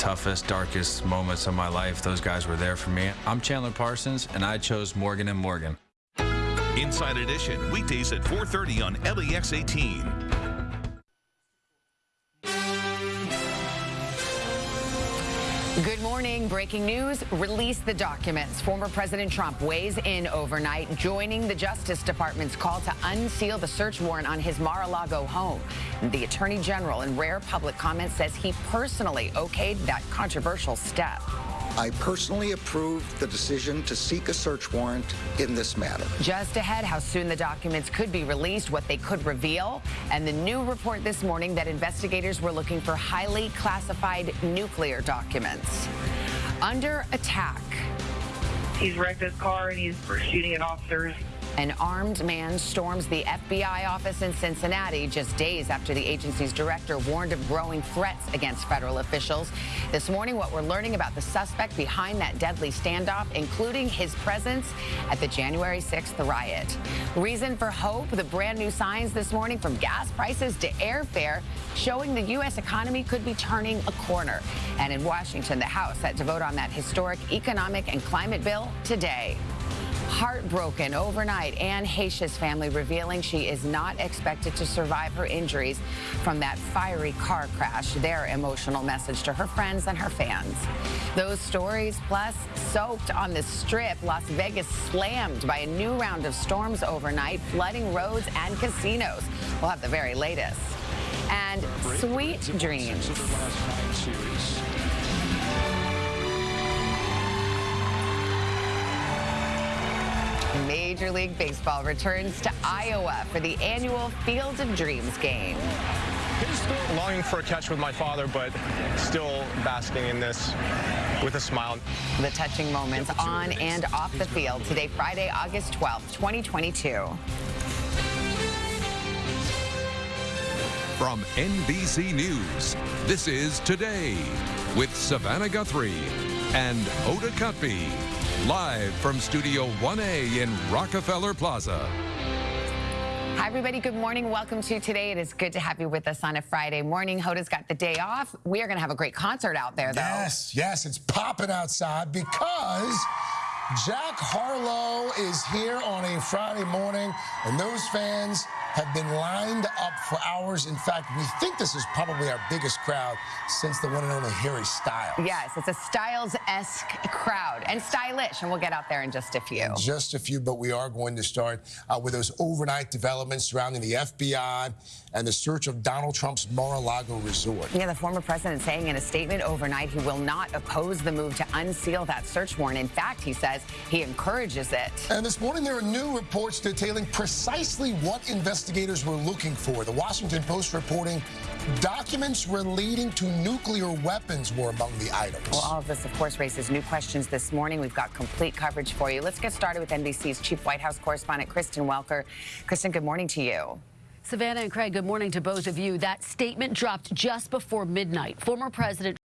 toughest, darkest moments of my life, those guys were there for me. I'm Chandler Parsons, and I chose Morgan and Morgan. Inside Edition, weekdays at 4.30 on LEX 18. Morning. Breaking news. Release the documents. Former President Trump weighs in overnight, joining the Justice Department's call to unseal the search warrant on his Mar-a-Lago home. The Attorney General, in rare public comment, says he personally okayed that controversial step. I personally approved the decision to seek a search warrant in this matter. Just ahead, how soon the documents could be released, what they could reveal, and the new report this morning that investigators were looking for highly classified nuclear documents. Under attack. He's wrecked his car and he's shooting at officers. An armed man storms the FBI office in Cincinnati just days after the agency's director warned of growing threats against federal officials. This morning, what we're learning about the suspect behind that deadly standoff, including his presence at the January 6th riot. Reason for hope, the brand new signs this morning from gas prices to airfare showing the U.S. economy could be turning a corner. And in Washington, the House set to vote on that historic economic and climate bill today. Heartbroken overnight, Anne Heche's family revealing she is not expected to survive her injuries from that fiery car crash. Their emotional message to her friends and her fans. Those stories, plus soaked on the strip, Las Vegas slammed by a new round of storms overnight, flooding roads and casinos. We'll have the very latest. And sweet dreams. Major League Baseball returns to Iowa for the annual Field of Dreams game. Still longing for a catch with my father, but still basking in this with a smile. The touching moments on and off the field today, Friday, August 12th, 2022. From NBC News, this is Today with Savannah Guthrie and Hoda Kotb. Live from Studio 1A in Rockefeller Plaza. Hi, everybody. Good morning. Welcome to today. It is good to have you with us on a Friday morning. Hoda's got the day off. We are going to have a great concert out there, though. Yes, yes. It's popping outside because Jack Harlow is here on a Friday morning, and those fans have been lined up for hours. In fact, we think this is probably our biggest crowd since the one and only Harry Styles. Yes, it's a Styles-esque crowd and stylish, and we'll get out there in just a few. Just a few, but we are going to start uh, with those overnight developments surrounding the FBI and the search of Donald Trump's Mar-a-Lago resort. Yeah, the former president saying in a statement overnight he will not oppose the move to unseal that search warrant. In fact, he says he encourages it. And this morning there are new reports detailing precisely what investigators were looking for. The Washington Post reporting documents relating to nuclear weapons were among the items. Well, all of this, of course, raises new questions this morning. We've got complete coverage for you. Let's get started with NBC's chief White House correspondent, Kristen Welker. Kristen, good morning to you. Savannah and Craig, good morning to both of you. That statement dropped just before midnight. Former President